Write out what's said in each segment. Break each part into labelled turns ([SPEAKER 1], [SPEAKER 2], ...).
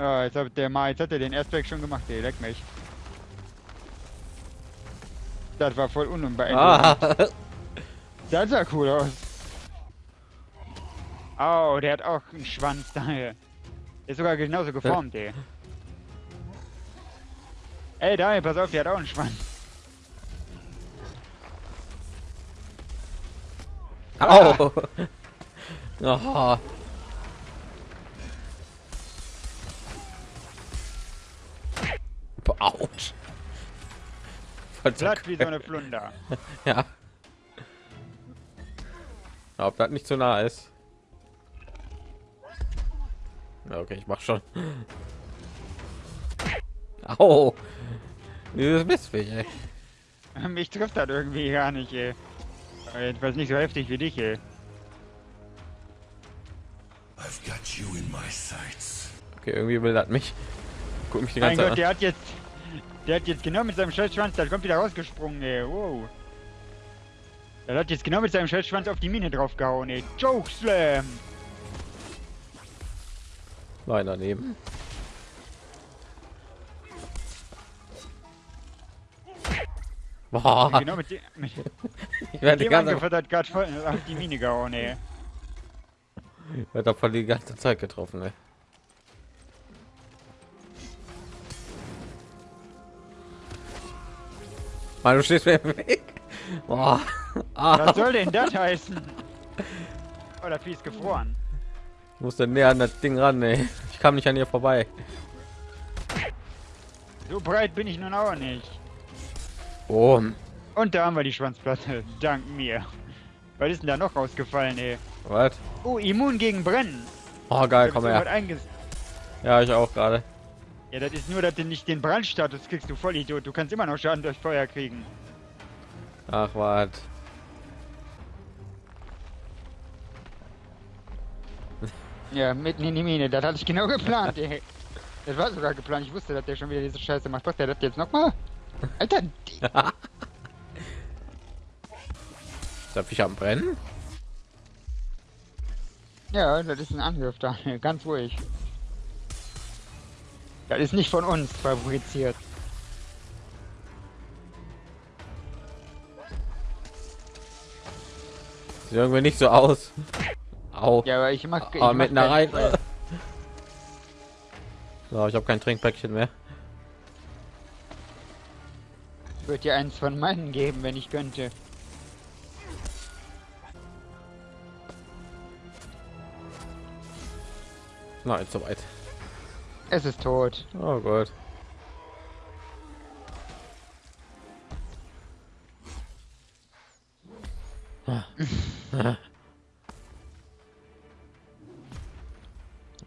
[SPEAKER 1] Ja, jetzt hat der mal, jetzt hat er den Aspect schon gemacht, ey, leck mich. Das war voll unbeeindruckend.
[SPEAKER 2] Ah,
[SPEAKER 1] Das sah cool aus. Oh, der hat auch einen Schwanz daher. Ist sogar genauso geformt, ey. Ey, Daniel, pass auf, der hat auch einen Schwanz.
[SPEAKER 2] au. Oh. Autsch. Voll
[SPEAKER 1] Platt wie so eine Flunder.
[SPEAKER 2] Ja. Ob das nicht zu nah ist. Ja, okay, ich mach schon. Au. Dieses Mistviech, ey.
[SPEAKER 1] Mich trifft das irgendwie gar nicht, ey. Aber Jedenfalls nicht so heftig wie dich, ey.
[SPEAKER 3] I've got you in my sights.
[SPEAKER 2] Okay, irgendwie will das mich. Guck mich die
[SPEAKER 1] Mein
[SPEAKER 2] ganze
[SPEAKER 1] Gott,
[SPEAKER 2] Zeit
[SPEAKER 1] der hat jetzt... Der hat jetzt genau mit seinem Scheißschwanz, der kommt wieder rausgesprungen, ey. Wow. Der hat jetzt genau mit seinem Scheißschwanz auf die Mine draufgehauen, ey. Chokeslam!
[SPEAKER 2] an. Nein, daneben. Boah,
[SPEAKER 1] Genau mit dem... Mit
[SPEAKER 2] ich werde die
[SPEAKER 1] dem
[SPEAKER 2] ganze,
[SPEAKER 1] Angriff hat er voll auf die Mine gehauen, ey.
[SPEAKER 2] werd da voll die ganze Zeit getroffen, ey. Mann, du stehst mir im Weg. Boah. Ah,
[SPEAKER 1] Was soll denn das heißen? Oh, das Vieh ist gefroren.
[SPEAKER 2] ich musste näher an das Ding ran, ey. Ich kam nicht an ihr vorbei.
[SPEAKER 1] So breit bin ich nun auch nicht.
[SPEAKER 2] Oh,
[SPEAKER 1] Und da haben wir die Schwanzplatte. Dank mir. Was ist denn da noch rausgefallen, ey?
[SPEAKER 2] was?
[SPEAKER 1] Oh, immun gegen Brennen.
[SPEAKER 2] Oh, geil, komm her. Ja, ich auch gerade.
[SPEAKER 1] Ja, das ist nur, dass du nicht den Brandstatus kriegst, du Vollidiot. Du kannst immer noch Schaden durch Feuer kriegen.
[SPEAKER 2] Ach, was?
[SPEAKER 1] Ja, mitten in die Mine. Das hatte ich genau geplant, ey. Das war sogar geplant. Ich wusste, dass der schon wieder diese Scheiße macht. Macht der das jetzt nochmal? Alter,
[SPEAKER 2] der Fisch am Brennen?
[SPEAKER 1] ja, das ist ein Angriff da. Ganz ruhig. Das ist nicht von uns fabriziert.
[SPEAKER 2] Sieht irgendwie nicht so aus. Au.
[SPEAKER 1] Ja, aber ich mach. ich
[SPEAKER 2] Aber mit einer rein. So, ich habe kein Trinkpäckchen mehr.
[SPEAKER 1] Ich würde dir eins von meinen geben, wenn ich könnte.
[SPEAKER 2] Nein, soweit.
[SPEAKER 1] Es ist tot.
[SPEAKER 2] Oh Gott.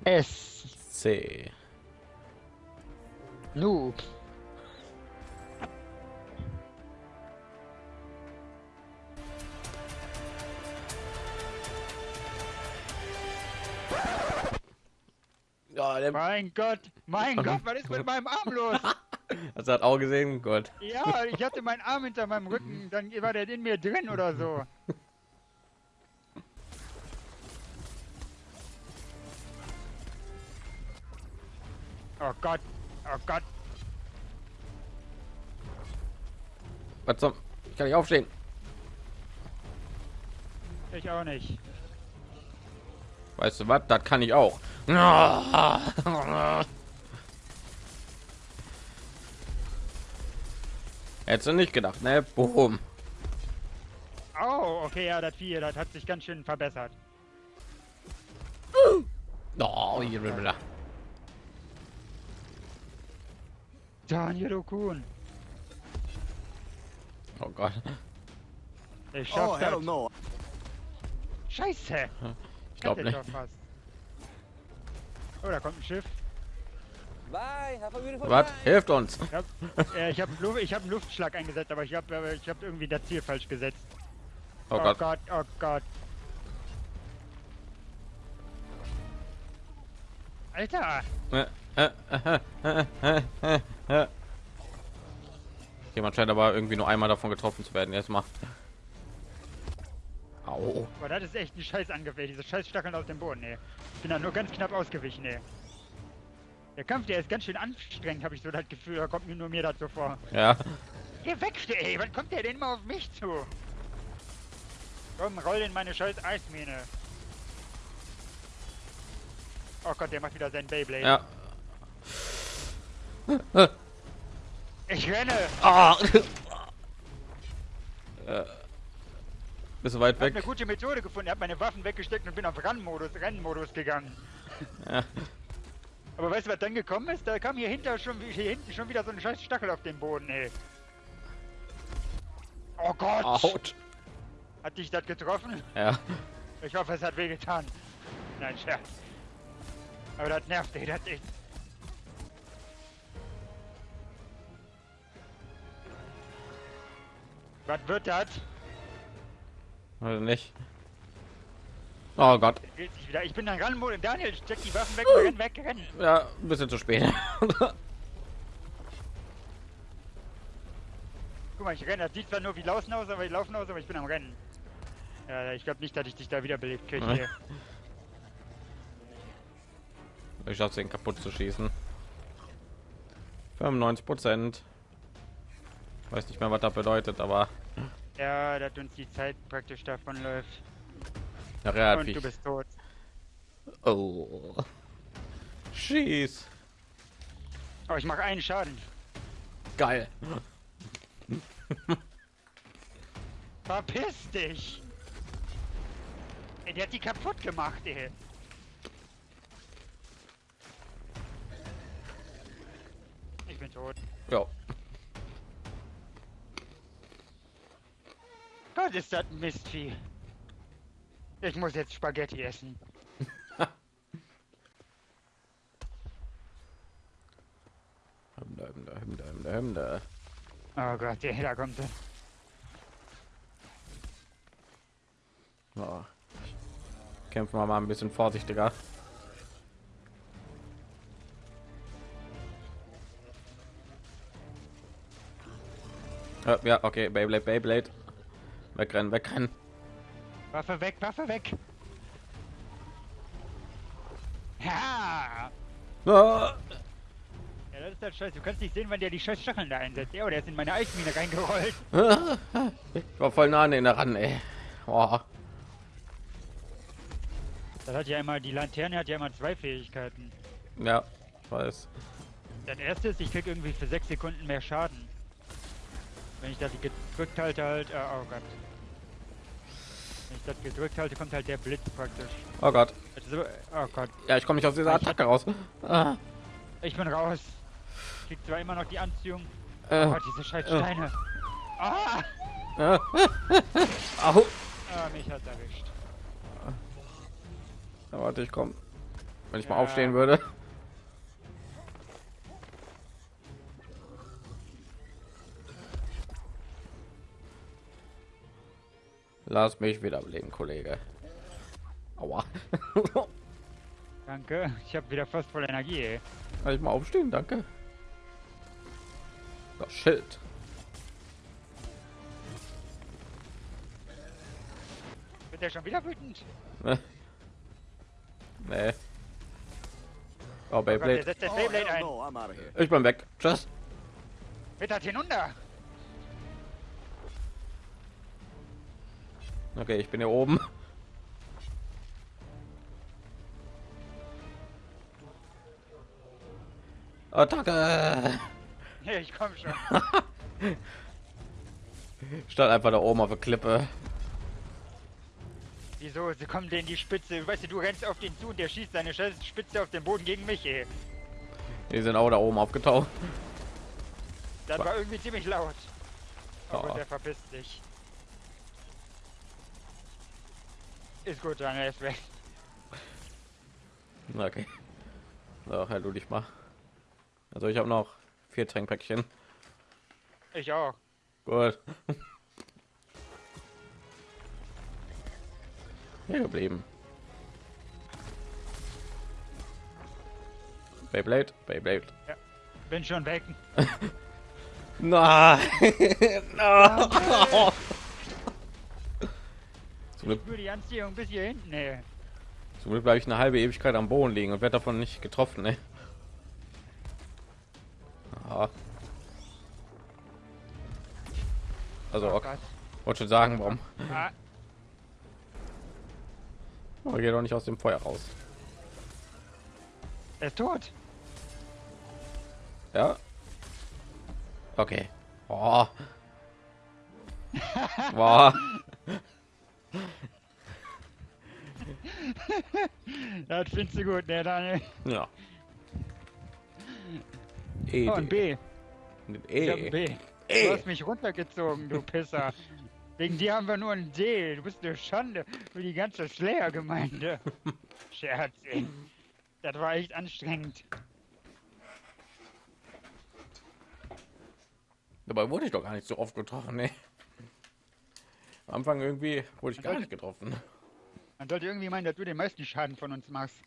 [SPEAKER 1] Es.
[SPEAKER 2] C.
[SPEAKER 1] Noob.
[SPEAKER 2] Der
[SPEAKER 1] Mein Gott, mein Gott, was ist mit meinem Arm los?
[SPEAKER 2] das hat auch gesehen. Gott.
[SPEAKER 1] Ja, ich hatte meinen Arm hinter meinem Rücken, dann war der in mir drin oder so. Oh Gott, oh Gott.
[SPEAKER 2] Was zum? Ich kann nicht aufstehen.
[SPEAKER 1] Ich auch nicht.
[SPEAKER 2] Weißt du was? Das kann ich auch. Hättest du nicht gedacht, ne? Boom.
[SPEAKER 1] Oh, okay, ja, das Vieh, das hat sich ganz schön verbessert.
[SPEAKER 2] Oh, hier wieder.
[SPEAKER 1] Daniel Okun.
[SPEAKER 2] Oh Gott.
[SPEAKER 1] Ich schaff
[SPEAKER 3] Oh,
[SPEAKER 1] das.
[SPEAKER 3] hell no.
[SPEAKER 1] Scheiße.
[SPEAKER 2] Ich glaube nicht.
[SPEAKER 1] Oh, da kommt ein Schiff.
[SPEAKER 2] Was? Hilft uns.
[SPEAKER 1] Ich hab, äh, ich habe Lu ich hab einen Luftschlag eingesetzt, aber ich habe äh, ich hab irgendwie das Ziel falsch gesetzt.
[SPEAKER 2] Oh Gott.
[SPEAKER 1] Gott, oh Gott. Alter!
[SPEAKER 2] Äh, äh, äh, äh, äh, äh, äh. Jemand scheint aber irgendwie nur einmal davon getroffen zu werden. Jetzt mal. Au.
[SPEAKER 1] Boah, das ist echt ein scheiß Angriff, ey. Diese scheiß Stacheln aus dem Boden, ey. Ich bin da nur ganz knapp ausgewichen, ey. Der Kampf, der ist ganz schön anstrengend, habe ich so das Gefühl. Da kommt mir nur mir das so vor.
[SPEAKER 2] Ja.
[SPEAKER 1] Geh weg, ey! Wann kommt der denn mal auf mich zu? Komm, roll in meine scheiß Eismine. Oh Gott, der macht wieder sein Beyblade.
[SPEAKER 2] Ja.
[SPEAKER 1] Ich renne!
[SPEAKER 2] Ah. Bist du weit
[SPEAKER 1] Ich hab
[SPEAKER 2] weg?
[SPEAKER 1] eine gute Methode gefunden. Ich hab meine Waffen weggesteckt und bin auf Rennmodus, Rennmodus gegangen.
[SPEAKER 2] Ja.
[SPEAKER 1] Aber weißt du, was dann gekommen ist? Da kam hier hinter schon hier hinten schon wieder so ein scheiß Stachel auf den Boden, ey. Oh Gott!
[SPEAKER 2] Autsch.
[SPEAKER 1] Hat dich das getroffen?
[SPEAKER 2] Ja.
[SPEAKER 1] Ich hoffe, es hat wehgetan. Nein, Scherz. Aber das nervt, ey, das echt. Was wird das?
[SPEAKER 2] Oder nicht? Oh Gott.
[SPEAKER 1] Wieder. Ich bin dann ran, Daniel, steck die Waffen weg, renn weg, renn.
[SPEAKER 2] Ja, ein bisschen zu spät.
[SPEAKER 1] Guck mal, ich renne. Das sieht zwar nur wie Laufen aus, aber ich laufen aus, aber ich bin am Rennen. Ja, ich glaube nicht, dass ich dich da wiederbelebt kriege
[SPEAKER 2] Nein.
[SPEAKER 1] hier.
[SPEAKER 2] ich schaff's den kaputt zu schießen. 95 Prozent. Weiß nicht mehr, was das bedeutet, aber
[SPEAKER 1] Ja, dass uns die Zeit praktisch davon läuft.
[SPEAKER 2] nachher hat
[SPEAKER 1] Und
[SPEAKER 2] ich.
[SPEAKER 1] du bist tot.
[SPEAKER 2] Oh. Schieß.
[SPEAKER 1] Aber ich mache einen Schaden.
[SPEAKER 2] Geil.
[SPEAKER 1] Verpiss dich! Ey, der hat die kaputt gemacht, ey. Ich bin tot.
[SPEAKER 2] Ja.
[SPEAKER 1] Gott, ist das ein Mistvieh. Ich muss jetzt Spaghetti essen.
[SPEAKER 2] Hymne, Hymne, Hymne, Hymne, Hymne.
[SPEAKER 1] Oh Gott, ey, da kommt er.
[SPEAKER 2] Ja. Kämpfen wir mal ein bisschen vorsichtiger. Ja, Ja, okay, Beyblade, Beyblade. Wegrennen, wegrennen.
[SPEAKER 1] Waffe weg, Waffe weg. Ja!
[SPEAKER 2] Ah!
[SPEAKER 1] Ja, das ist das Scheiß. Du kannst nicht sehen, wann der die scheiß Stacheln da einsetzt. Ja, der ist in meine Eismine reingerollt.
[SPEAKER 2] Ich war voll nah an den ran, ey. Oh.
[SPEAKER 1] Das hat ja immer, die Laterne hat ja immer zwei Fähigkeiten.
[SPEAKER 2] Ja, ich weiß.
[SPEAKER 1] Das erste ist, ich krieg irgendwie für sechs Sekunden mehr Schaden. Ich das gedrückt halte, halt, äh, oh Gott. Wenn ich das gedrückt halte, kommt halt der Blitz praktisch.
[SPEAKER 2] Oh Gott.
[SPEAKER 1] Also, oh Gott,
[SPEAKER 2] Ja, ich komme nicht aus dieser Attacke raus. Ah.
[SPEAKER 1] ich bin raus. Ich krieg zwar immer noch die Anziehung.
[SPEAKER 2] Äh.
[SPEAKER 1] Oh, diese scheiß Steine. Ah!
[SPEAKER 2] Ah. Au.
[SPEAKER 1] Ah, mich hat's erwischt.
[SPEAKER 2] Ja, warte, ich komm. Wenn ich mal
[SPEAKER 1] Ja.
[SPEAKER 2] aufstehen würde. Lass mich wiederbeleben, Kollege. Aua.
[SPEAKER 1] Danke. Ich habe wieder fast voll Energie, ey.
[SPEAKER 2] Kann ich mal aufstehen? Danke. Das Schild.
[SPEAKER 1] Wird der schon wieder wütend?
[SPEAKER 2] Ne? Nee. Oh,
[SPEAKER 1] Oh Gott, der
[SPEAKER 2] Beyblade.
[SPEAKER 4] Oh, no, I'm out of here.
[SPEAKER 2] Ich bin weg. Tschüss.
[SPEAKER 1] Wird das hinunter?
[SPEAKER 2] Okay, ich bin hier oben. Attacke!
[SPEAKER 1] Ja, ich komm schon.
[SPEAKER 2] Stand einfach da oben auf der Klippe.
[SPEAKER 1] Wieso? Sie kommen denen die Spitze. Weißt du, du rennst auf den zu und der schießt seine scheiß Spitze auf den Boden gegen mich, ey.
[SPEAKER 2] Die sind auch da oben aufgetaucht.
[SPEAKER 1] Das war irgendwie ziemlich laut. Oh
[SPEAKER 2] Ja.
[SPEAKER 1] gut, der verpisst sich. Ist gut, dann er ist weg.
[SPEAKER 2] Okay. So, halt du dich mal. Also ich habe noch vier Trinkpäckchen.
[SPEAKER 1] Ich auch.
[SPEAKER 2] Gut. Hier geblieben. Beyblade, Beyblade.
[SPEAKER 1] Bin schon weg.
[SPEAKER 2] Nein! no. Zum Glück,
[SPEAKER 1] die Anziehung bis hier hinten, ey.
[SPEAKER 2] zum Glück bleibe ich eine halbe Ewigkeit am Boden liegen und werde davon nicht getroffen. Ne? Aha. Also, okay. Wollte schon sagen, warum?
[SPEAKER 1] Ah,
[SPEAKER 2] Oh, geh doch nicht aus dem Feuer raus.
[SPEAKER 1] er ist tot.
[SPEAKER 2] Ja. Okay. Oh. Boah.
[SPEAKER 1] Das findest du gut, ne, Daniel?
[SPEAKER 2] Ja. E,
[SPEAKER 1] Oh, ein B. Ich hab ein
[SPEAKER 2] E.
[SPEAKER 1] B.
[SPEAKER 2] E.
[SPEAKER 1] Du hast mich runtergezogen, du Pisser. Wegen dir haben wir nur ein D. Du bist eine Schande für die ganze Slayer-Gemeinde. Scherz, ey. Das war echt anstrengend.
[SPEAKER 2] Dabei wurde ich doch gar nicht so oft getroffen, ne? Anfang irgendwie wurde ich man gar sollte, nicht getroffen.
[SPEAKER 1] Man sollte irgendwie meinen, dass du den meisten Schaden von uns machst.